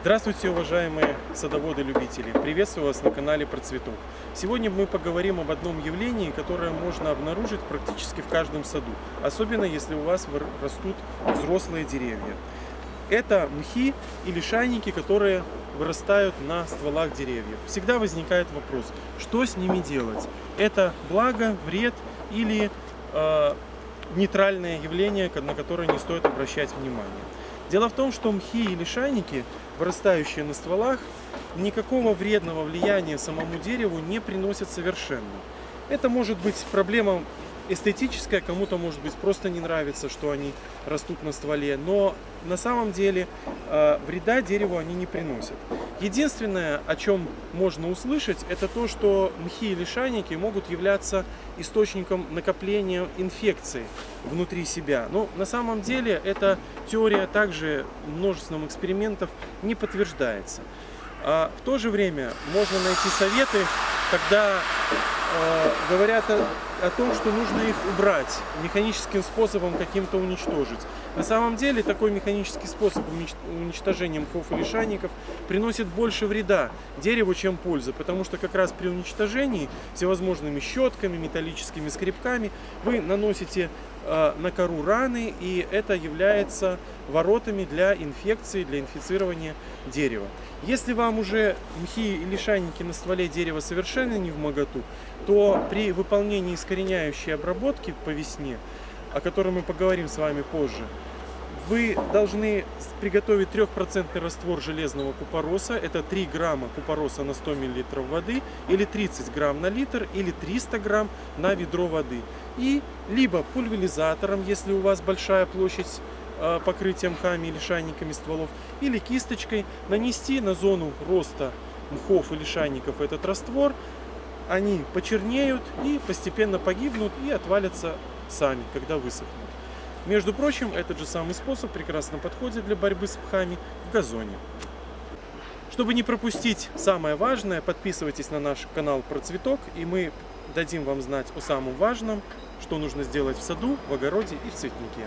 Здравствуйте, уважаемые садоводы-любители! Приветствую вас на канале Процветок. Сегодня мы поговорим об одном явлении, которое можно обнаружить практически в каждом саду, особенно если у вас растут взрослые деревья. Это мхи или шайники, которые вырастают на стволах деревьев. Всегда возникает вопрос, что с ними делать? Это благо, вред или э, нейтральное явление, на которое не стоит обращать внимание? Дело в том, что мхи или шайники, вырастающие на стволах, никакого вредного влияния самому дереву не приносят совершенно. Это может быть проблема эстетическая, кому-то может быть просто не нравится, что они растут на стволе, но на самом деле э, вреда дереву они не приносят. Единственное, о чем можно услышать, это то, что мхи или шайники могут являться источником накопления инфекции внутри себя. Но на самом деле эта теория также множеством экспериментов не подтверждается. А в то же время можно найти советы, когда э, говорят о, о том, что нужно их убрать, механическим способом каким-то уничтожить. На самом деле такой механический способ уничтожения мхов или шайников приносит больше вреда дереву, чем пользы, потому что как раз при уничтожении всевозможными щетками, металлическими скребками вы наносите э, на кору раны, и это является воротами для инфекции, для инфицирования дерева. Если вам уже мхи или шайники на стволе дерева совершенно не в моготу, то при выполнении искореняющей обработки по весне, о которой мы поговорим с вами позже, вы должны приготовить 3% раствор железного купороса. Это 3 грамма купороса на 100 мл воды, или 30 грамм на литр, или 300 грамм на ведро воды. И либо пульверизатором, если у вас большая площадь э, покрытия мхами или шайниками стволов, или кисточкой нанести на зону роста мхов или шайников этот раствор. Они почернеют и постепенно погибнут и отвалятся сами, когда высохнут. Между прочим, этот же самый способ прекрасно подходит для борьбы с пхами в газоне. Чтобы не пропустить самое важное, подписывайтесь на наш канал про цветок, и мы дадим вам знать о самом важном, что нужно сделать в саду, в огороде и в цветнике.